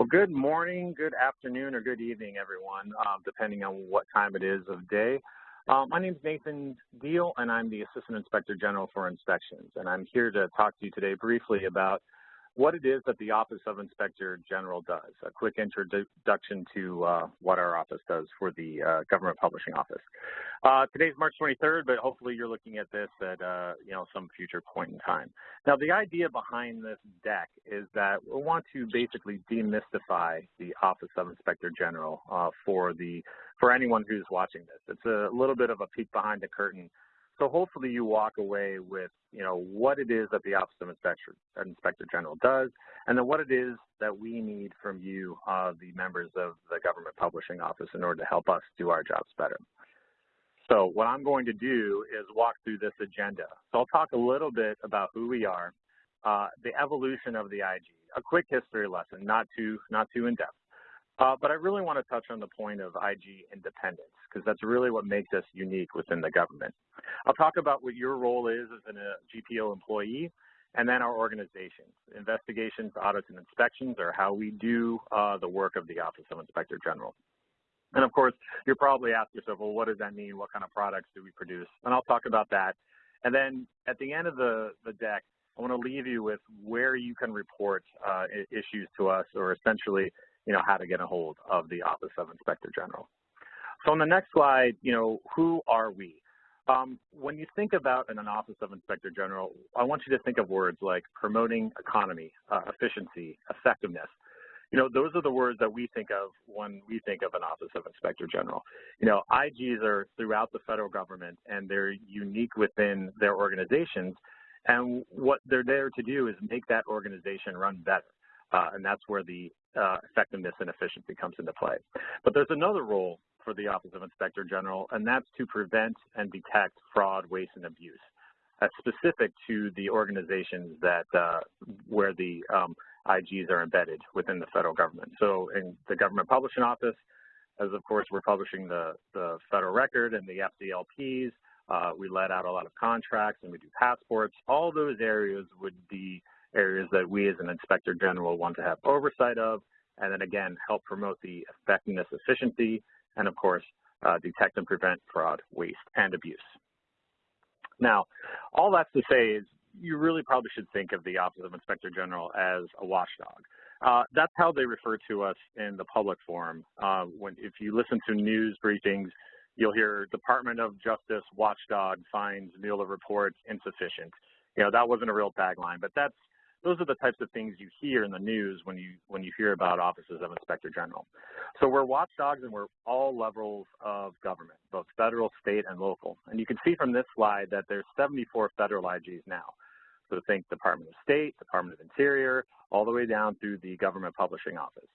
Well, good morning, good afternoon, or good evening, everyone, uh, depending on what time it is of day. Uh, my name is Nathan Deahl, and I'm the Assistant Inspector General for Inspections. And I'm here to talk to you today briefly about what it is that the Office of Inspector General does, a quick introduction to uh, what our office does for the uh, Government Publishing Office. Uh, today's March 23rd, but hopefully you're looking at this at uh, you know some future point in time. Now, the idea behind this deck is that we want to basically demystify the Office of Inspector General uh, for the for anyone who's watching this. It's a little bit of a peek behind the curtain so hopefully you walk away with, you know, what it is that the Office of Inspector, Inspector General does, and then what it is that we need from you, uh, the members of the Government Publishing Office, in order to help us do our jobs better. So what I'm going to do is walk through this agenda. So I'll talk a little bit about who we are, uh, the evolution of the IG, a quick history lesson, not too, not too in-depth. Uh, but I really want to touch on the point of IG independence because that's really what makes us unique within the government. I'll talk about what your role is as a GPO employee and then our organizations. Investigations, audits, and inspections are how we do uh, the work of the Office of Inspector General. And of course, you're probably asking yourself, well, what does that mean? What kind of products do we produce? And I'll talk about that. And then at the end of the, the deck, I want to leave you with where you can report uh, issues to us or essentially you know, how to get a hold of the Office of Inspector General. So on the next slide, you know, who are we? Um, when you think about an Office of Inspector General, I want you to think of words like promoting economy, uh, efficiency, effectiveness. You know, those are the words that we think of when we think of an Office of Inspector General. You know, IGs are throughout the federal government and they're unique within their organizations. And what they're there to do is make that organization run better. Uh, and that's where the uh, effectiveness and efficiency comes into play. But there's another role for the Office of Inspector General, and that's to prevent and detect fraud, waste, and abuse. That's specific to the organizations that uh, where the um, IGs are embedded within the federal government. So in the Government Publishing Office, as of course we're publishing the, the federal record and the FDLPs, uh, we let out a lot of contracts and we do passports. All those areas would be areas that we as an inspector general want to have oversight of, and then again, help promote the effectiveness, efficiency, and of course, uh, detect and prevent fraud, waste, and abuse. Now, all that's to say is you really probably should think of the Office of Inspector General as a watchdog. Uh, that's how they refer to us in the public forum. Uh, when, if you listen to news briefings, you'll hear Department of Justice watchdog finds Mueller report insufficient. You know, that wasn't a real tagline, but that's those are the types of things you hear in the news when you when you hear about offices of inspector general. So we're watchdogs and we're all levels of government, both federal, state, and local. And you can see from this slide that there's 74 federal IGs now. So think Department of State, Department of Interior, all the way down through the Government Publishing Office.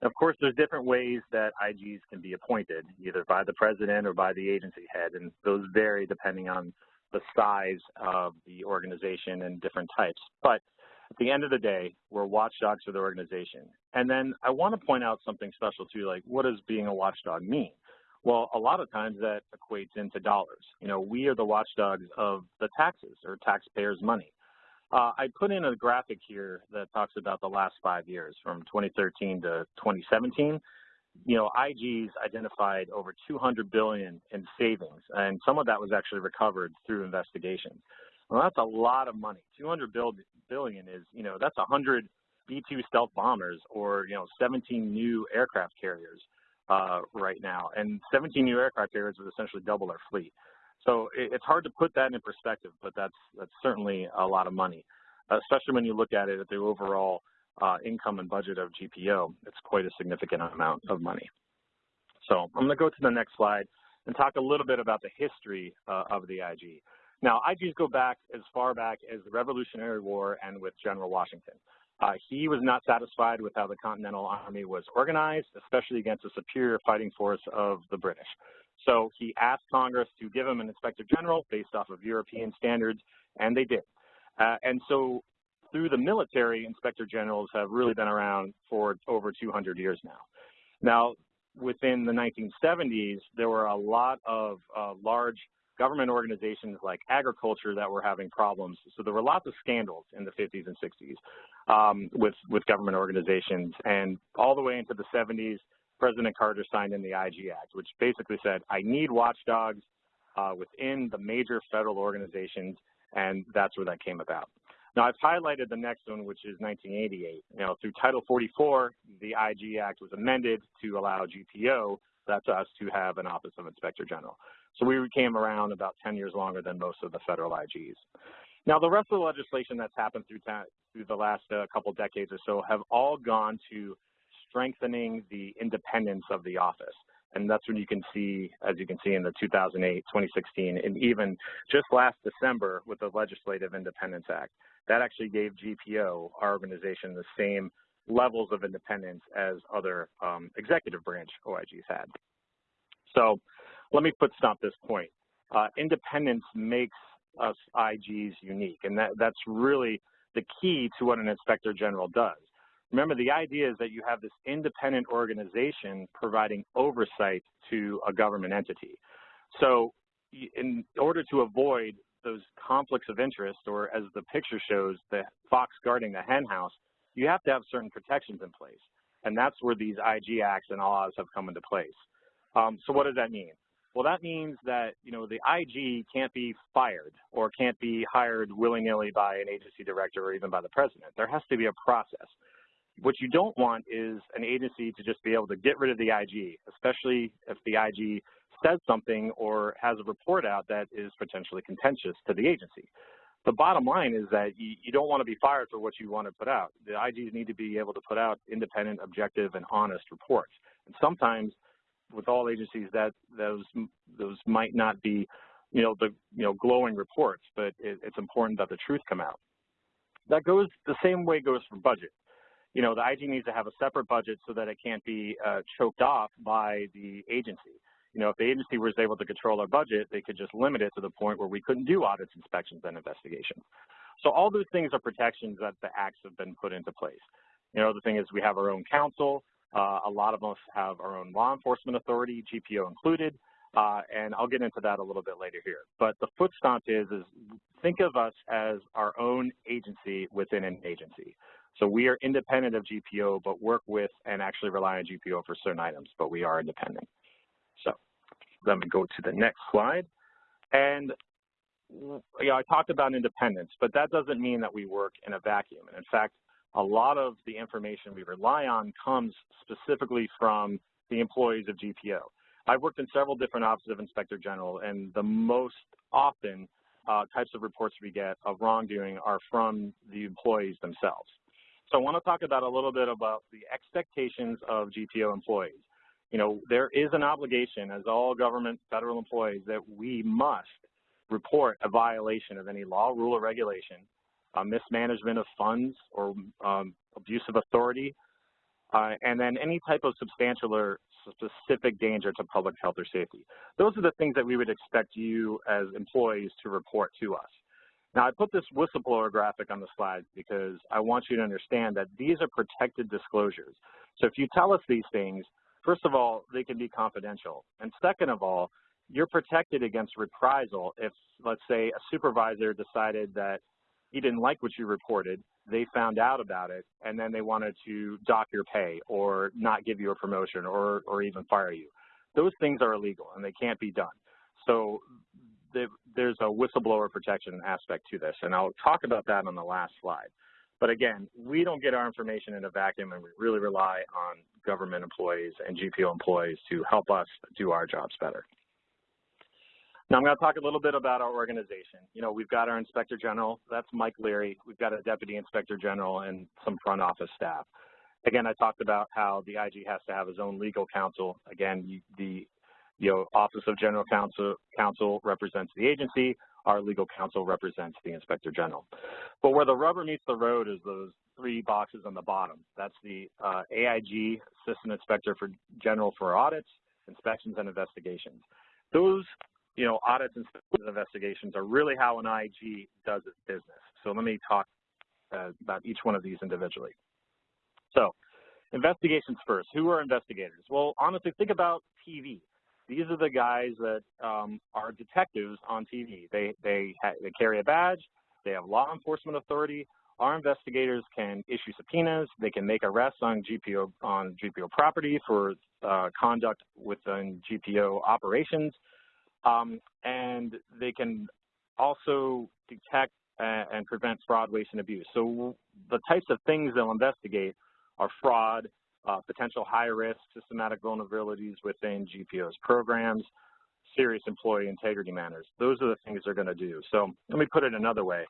And of course, there's different ways that IGs can be appointed, either by the president or by the agency head, and those vary depending on the size of the organization and different types. But at the end of the day, we're watchdogs for the organization. And then I want to point out something special too, like what does being a watchdog mean? Well, a lot of times that equates into dollars. You know, we are the watchdogs of the taxes or taxpayers' money. Uh, I put in a graphic here that talks about the last five years from 2013 to 2017. You know, IGs identified over 200 billion in savings, and some of that was actually recovered through investigations. Well, that's a lot of money. 200 billion is, you know, that's 100 B-2 stealth bombers or, you know, 17 new aircraft carriers uh, right now. And 17 new aircraft carriers would essentially double our fleet. So it, it's hard to put that in perspective, but that's, that's certainly a lot of money, especially when you look at it at the overall uh, income and budget of GPO. It's quite a significant amount of money. So I'm going to go to the next slide and talk a little bit about the history uh, of the IG. Now, IGs go back as far back as the Revolutionary War and with General Washington. Uh, he was not satisfied with how the Continental Army was organized, especially against the superior fighting force of the British. So he asked Congress to give him an inspector general based off of European standards, and they did. Uh, and so through the military, inspector generals have really been around for over 200 years now. Now, within the 1970s, there were a lot of uh, large government organizations like agriculture that were having problems. So there were lots of scandals in the 50s and 60s um, with, with government organizations. And all the way into the 70s, President Carter signed in the IG Act, which basically said, I need watchdogs uh, within the major federal organizations, and that's where that came about. Now, I've highlighted the next one, which is 1988. You know, through Title 44, the IG Act was amended to allow GPO, that's us, to have an Office of Inspector General. So we came around about 10 years longer than most of the federal IGs. Now, the rest of the legislation that's happened through, through the last uh, couple decades or so have all gone to strengthening the independence of the office. And that's when you can see, as you can see in the 2008, 2016, and even just last December with the Legislative Independence Act, that actually gave GPO, our organization, the same levels of independence as other um, executive branch OIGs had. So let me put stop this point. Uh, independence makes us IGs unique, and that, that's really the key to what an inspector general does. Remember, the idea is that you have this independent organization providing oversight to a government entity. So in order to avoid those conflicts of interest, or as the picture shows, the fox guarding the hen house, you have to have certain protections in place. And that's where these IG acts and laws have come into place. Um, so what does that mean? Well, that means that, you know, the IG can't be fired or can't be hired willy-nilly by an agency director or even by the president. There has to be a process. What you don't want is an agency to just be able to get rid of the IG, especially if the IG says something or has a report out that is potentially contentious to the agency. The bottom line is that you, you don't want to be fired for what you want to put out. The IGs need to be able to put out independent, objective, and honest reports. And sometimes with all agencies that those those might not be you know the you know glowing reports but it, it's important that the truth come out that goes the same way goes for budget you know the IG needs to have a separate budget so that it can't be uh, choked off by the agency you know if the agency was able to control our budget they could just limit it to the point where we couldn't do audits inspections and investigations so all those things are protections that the acts have been put into place you know the thing is we have our own counsel uh, a lot of us have our own law enforcement authority, GPO included, uh, and I'll get into that a little bit later here. But the foot stomp is, is think of us as our own agency within an agency. So we are independent of GPO, but work with and actually rely on GPO for certain items, but we are independent. Let me go to the next slide. And know, I talked about independence, but that doesn't mean that we work in a vacuum. And in fact, a lot of the information we rely on comes specifically from the employees of GPO. I've worked in several different offices of Inspector General, and the most often uh, types of reports we get of wrongdoing are from the employees themselves. So I want to talk about a little bit about the expectations of GPO employees. You know, there is an obligation as all government federal employees that we must report a violation of any law, rule, or regulation uh, mismanagement of funds or um, abuse of authority, uh, and then any type of substantial or specific danger to public health or safety. Those are the things that we would expect you as employees to report to us. Now, I put this whistleblower graphic on the slide because I want you to understand that these are protected disclosures. So if you tell us these things, first of all, they can be confidential. And second of all, you're protected against reprisal if, let's say, a supervisor decided that he didn't like what you reported, they found out about it, and then they wanted to dock your pay or not give you a promotion or, or even fire you. Those things are illegal and they can't be done. So the, there's a whistleblower protection aspect to this, and I'll talk about that on the last slide. But again, we don't get our information in a vacuum, and we really rely on government employees and GPO employees to help us do our jobs better. Now I'm going to talk a little bit about our organization. You know, we've got our Inspector General, that's Mike Leary. We've got a Deputy Inspector General and some front office staff. Again, I talked about how the IG has to have his own legal counsel. Again, the you know, Office of General Counsel, counsel represents the agency. Our legal counsel represents the Inspector General. But where the rubber meets the road is those three boxes on the bottom. That's the uh, AIG, Assistant Inspector for General for Audits, Inspections and Investigations. Those you know, audits and investigations are really how an IG does its business. So let me talk uh, about each one of these individually. So investigations first. Who are investigators? Well, honestly, think about TV. These are the guys that um, are detectives on TV. They, they, they carry a badge, they have law enforcement authority. Our investigators can issue subpoenas, they can make arrests on GPO, on GPO property for uh, conduct within GPO operations, um, and they can also detect and prevent fraud, waste, and abuse. So the types of things they'll investigate are fraud, uh, potential high-risk systematic vulnerabilities within GPO's programs, serious employee integrity matters. Those are the things they're going to do. So let me put it another way.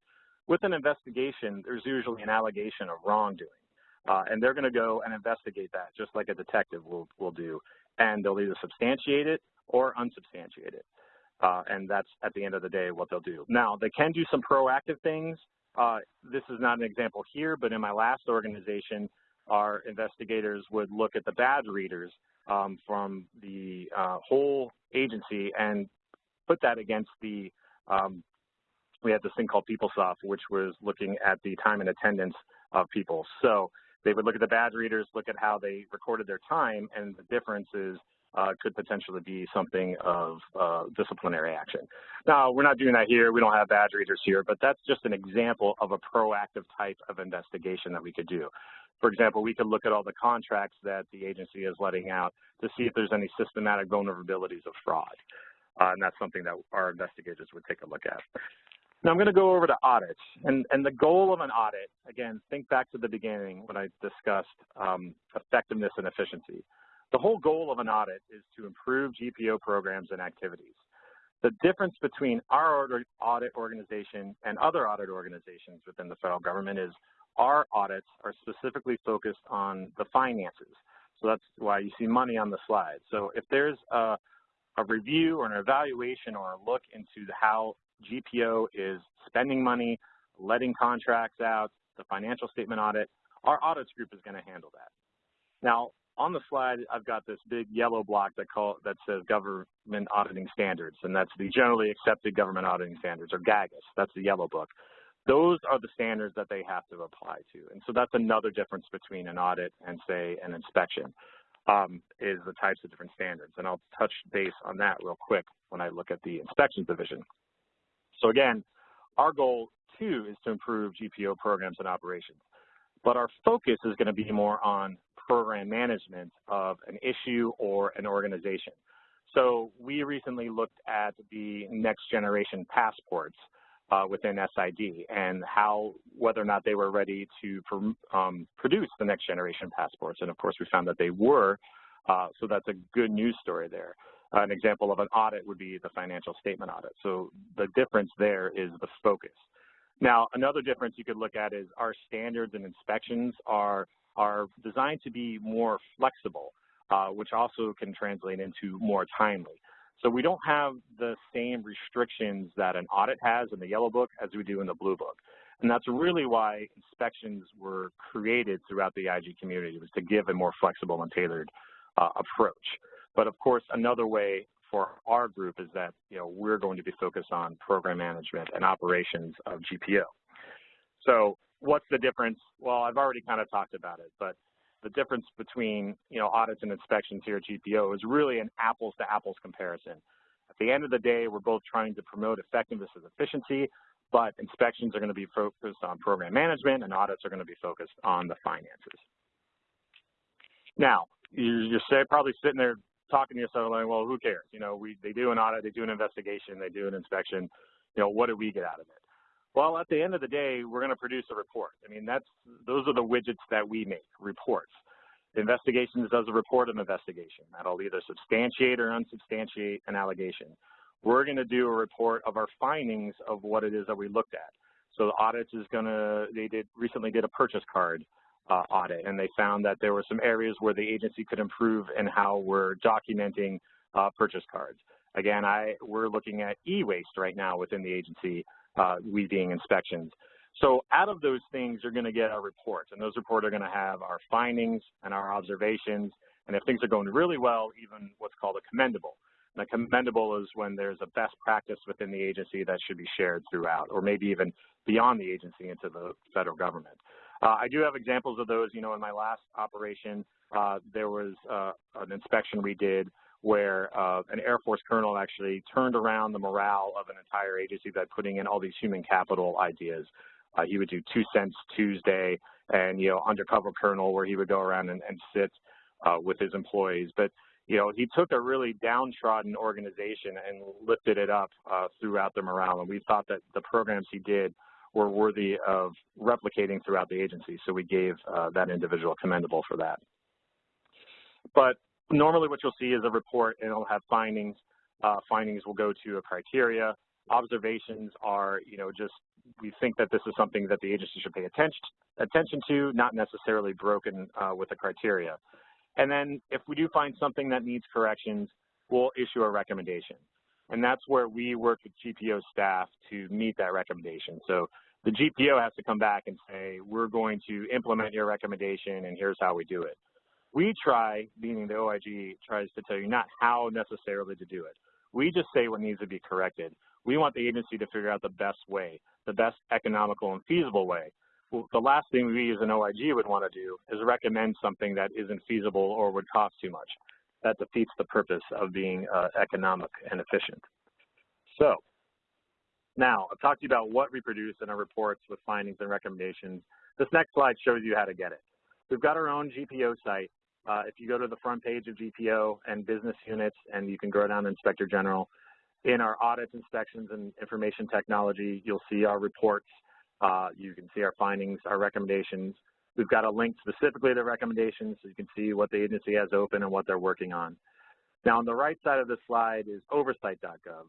With an investigation, there's usually an allegation of wrongdoing. Uh, and they're going to go and investigate that, just like a detective will, will do. And they'll either substantiate it or unsubstantiate it. Uh, and that's, at the end of the day, what they'll do. Now, they can do some proactive things. Uh, this is not an example here, but in my last organization, our investigators would look at the badge readers um, from the uh, whole agency and put that against the, um, we had this thing called PeopleSoft, which was looking at the time and attendance of people. So they would look at the badge readers, look at how they recorded their time, and the differences uh, could potentially be something of uh, disciplinary action. Now, we're not doing that here. We don't have badge readers here, but that's just an example of a proactive type of investigation that we could do. For example, we could look at all the contracts that the agency is letting out to see if there's any systematic vulnerabilities of fraud. Uh, and that's something that our investigators would take a look at. Now I'm going to go over to audits. And, and the goal of an audit, again, think back to the beginning when I discussed um, effectiveness and efficiency. The whole goal of an audit is to improve GPO programs and activities. The difference between our audit organization and other audit organizations within the federal government is our audits are specifically focused on the finances. So that's why you see money on the slide. So if there's a, a review or an evaluation or a look into how GPO is spending money, letting contracts out, the financial statement audit, our audits group is going to handle that. Now, on the slide, I've got this big yellow block that call that says government auditing standards, and that's the generally accepted government auditing standards, or GAGAS. That's the yellow book. Those are the standards that they have to apply to. And so that's another difference between an audit and, say, an inspection, um, is the types of different standards. And I'll touch base on that real quick when I look at the inspections division. So again, our goal, too, is to improve GPO programs and operations. But our focus is going to be more on program management of an issue or an organization. So we recently looked at the next generation passports within SID and how, whether or not they were ready to um, produce the next generation passports. And of course, we found that they were, uh, so that's a good news story there. Uh, an example of an audit would be the financial statement audit. So the difference there is the focus. Now, another difference you could look at is our standards and inspections are are designed to be more flexible, uh, which also can translate into more timely. So we don't have the same restrictions that an audit has in the yellow book as we do in the blue book. And that's really why inspections were created throughout the IG community, was to give a more flexible and tailored uh, approach. But of course, another way for our group is that you know we're going to be focused on program management and operations of GPO. So what's the difference? Well, I've already kind of talked about it, but the difference between you know audits and inspections here at GPO is really an apples to apples comparison. At the end of the day, we're both trying to promote effectiveness and efficiency, but inspections are going to be focused on program management and audits are going to be focused on the finances. Now, you're probably sitting there talking to yourself like, well, who cares? You know, we they do an audit, they do an investigation, they do an inspection. You know, what do we get out of it? Well, at the end of the day, we're going to produce a report. I mean, that's those are the widgets that we make, reports. Investigations does a report of investigation. That'll either substantiate or unsubstantiate an allegation. We're going to do a report of our findings of what it is that we looked at. So the audits is going to, they did recently did a purchase card uh, audit, and they found that there were some areas where the agency could improve in how we're documenting uh, purchase cards. Again, I, we're looking at e-waste right now within the agency uh, we being inspections. So out of those things, you're going to get our reports, and those reports are going to have our findings and our observations, and if things are going really well, even what's called a commendable. And a commendable is when there's a best practice within the agency that should be shared throughout, or maybe even beyond the agency into the federal government. Uh, I do have examples of those. You know, in my last operation, uh, there was uh, an inspection we did where uh, an Air Force colonel actually turned around the morale of an entire agency by putting in all these human capital ideas. Uh, he would do Two Cents Tuesday and, you know, Undercover Colonel where he would go around and, and sit uh, with his employees. But, you know, he took a really downtrodden organization and lifted it up uh, throughout the morale. And we thought that the programs he did were worthy of replicating throughout the agency. So we gave uh, that individual commendable for that. But normally what you'll see is a report and it'll have findings. Uh, findings will go to a criteria. Observations are, you know, just we think that this is something that the agency should pay attention attention to, not necessarily broken uh, with a criteria. And then if we do find something that needs corrections, we'll issue a recommendation. And that's where we work with GPO staff to meet that recommendation. So the GPO has to come back and say, we're going to implement your recommendation and here's how we do it. We try, meaning the OIG tries to tell you not how necessarily to do it. We just say what needs to be corrected. We want the agency to figure out the best way, the best economical and feasible way. Well, the last thing we as an OIG would want to do is recommend something that isn't feasible or would cost too much. That defeats the purpose of being uh, economic and efficient. So, now I've talked to you about what we produce in our reports with findings and recommendations. This next slide shows you how to get it. We've got our own GPO site uh, if you go to the front page of GPO and business units, and you can go down to Inspector General, in our audits, inspections, and information technology, you'll see our reports. Uh, you can see our findings, our recommendations. We've got a link specifically to recommendations so you can see what the agency has open and what they're working on. Now, on the right side of the slide is oversight.gov.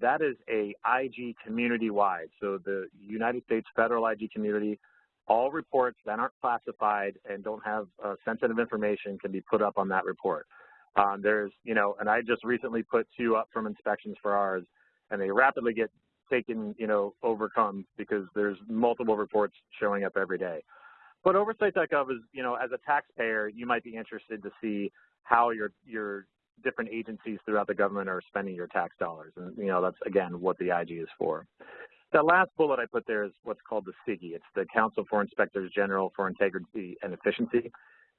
That is a IG community-wide. So the United States federal IG community all reports that aren't classified and don't have uh, sensitive information can be put up on that report. Um, there's, you know, and I just recently put two up from inspections for ours, and they rapidly get taken, you know, overcome because there's multiple reports showing up every day. But oversight.gov is, you know, as a taxpayer, you might be interested to see how your your different agencies throughout the government are spending your tax dollars, and you know that's again what the IG is for. The last bullet I put there is what's called the CIGIE. It's the Council for Inspectors General for Integrity and Efficiency.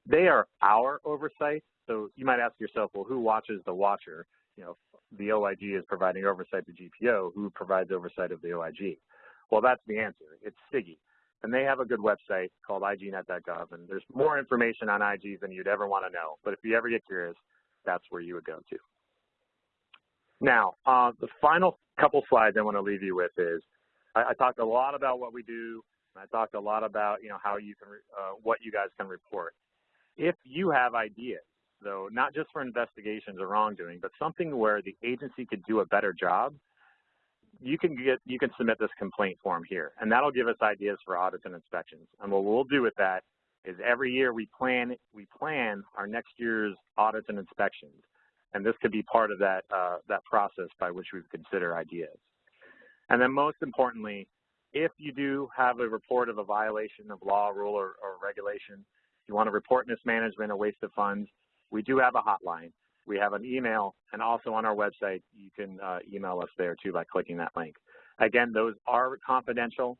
They are our oversight. So you might ask yourself, well, who watches the watcher? You know, the OIG is providing oversight to GPO. Who provides oversight of the OIG? Well, that's the answer. It's CIGIE. And they have a good website called ignet.gov, and there's more information on IG than you'd ever want to know. But if you ever get curious, that's where you would go to. Now, uh, the final couple slides I want to leave you with is I, I talked a lot about what we do. And I talked a lot about you know how you can uh, what you guys can report. If you have ideas, though, not just for investigations or wrongdoing, but something where the agency could do a better job, you can get you can submit this complaint form here, and that'll give us ideas for audits and inspections. And what we'll do with that is every year we plan we plan our next year's audits and inspections, and this could be part of that uh, that process by which we consider ideas. And then most importantly, if you do have a report of a violation of law, rule, or, or regulation, you want to report mismanagement or waste of funds, we do have a hotline. We have an email, and also on our website, you can uh, email us there too by clicking that link. Again, those are confidential,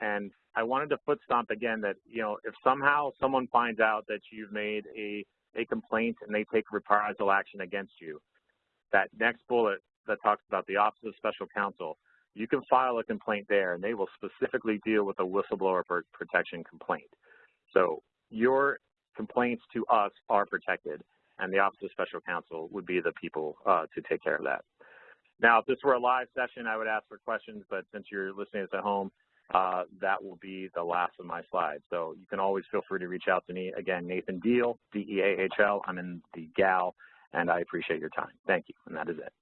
and I wanted to foot stomp again that, you know, if somehow someone finds out that you've made a, a complaint and they take reprisal action against you, that next bullet that talks about the Office of Special Counsel, you can file a complaint there and they will specifically deal with a whistleblower protection complaint. So your complaints to us are protected and the Office of Special Counsel would be the people uh, to take care of that. Now, if this were a live session, I would ask for questions, but since you're listening this at home, uh, that will be the last of my slides. So you can always feel free to reach out to me. Again, Nathan Deahl, D-E-A-H-L. I'm in the GAL, and I appreciate your time. Thank you, and that is it.